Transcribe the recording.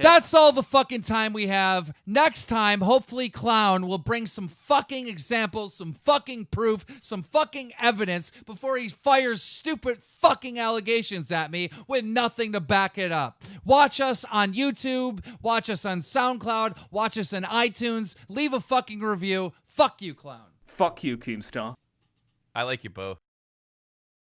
That's all the fucking time we have. Next time, hopefully, Clown will bring some fucking examples, some fucking proof, some fucking evidence before he fires stupid fucking allegations at me with nothing to back it up. Watch us on YouTube, watch us on SoundCloud, watch us on iTunes, leave a fucking review. Fuck you, Clown. Fuck you, Keemstar. I like you both.